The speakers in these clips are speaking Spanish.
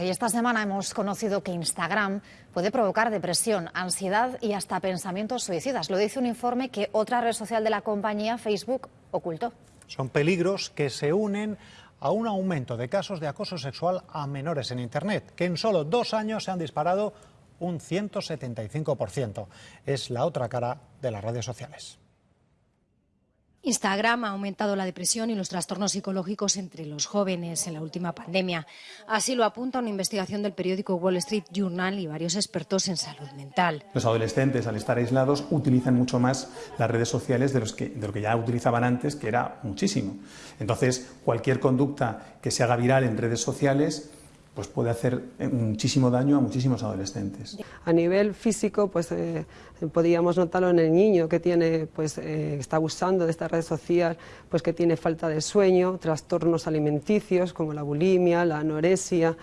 Y esta semana hemos conocido que Instagram puede provocar depresión, ansiedad y hasta pensamientos suicidas. Lo dice un informe que otra red social de la compañía, Facebook, ocultó. Son peligros que se unen a un aumento de casos de acoso sexual a menores en Internet, que en solo dos años se han disparado un 175%. Es la otra cara de las redes sociales. Instagram ha aumentado la depresión y los trastornos psicológicos entre los jóvenes en la última pandemia. Así lo apunta una investigación del periódico Wall Street Journal y varios expertos en salud mental. Los adolescentes, al estar aislados, utilizan mucho más las redes sociales de, los que, de lo que ya utilizaban antes, que era muchísimo. Entonces, cualquier conducta que se haga viral en redes sociales pues puede hacer eh, muchísimo daño a muchísimos adolescentes. A nivel físico, pues eh, podríamos notarlo en el niño que tiene, pues eh, está abusando de esta red social, pues que tiene falta de sueño, trastornos alimenticios como la bulimia, la anorexia,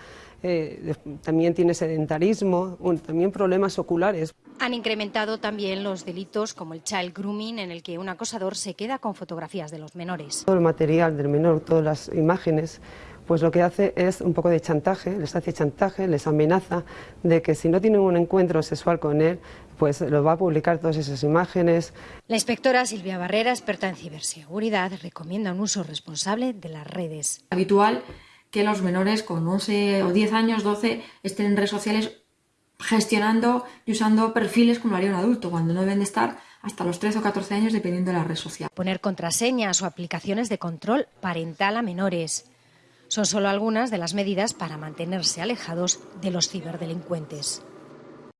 también tiene sedentarismo, también problemas oculares. Han incrementado también los delitos como el child grooming, en el que un acosador se queda con fotografías de los menores. Todo el material del menor, todas las imágenes, pues lo que hace es un poco de chantaje, les hace chantaje, les amenaza de que si no tienen un encuentro sexual con él, pues lo va a publicar todas esas imágenes. La inspectora Silvia Barrera, experta en ciberseguridad, recomienda un uso responsable de las redes. Habitual que los menores con 11 o 10 años, 12, estén en redes sociales gestionando y usando perfiles como lo haría un adulto, cuando no deben de estar hasta los 13 o 14 años dependiendo de la red social. Poner contraseñas o aplicaciones de control parental a menores son solo algunas de las medidas para mantenerse alejados de los ciberdelincuentes.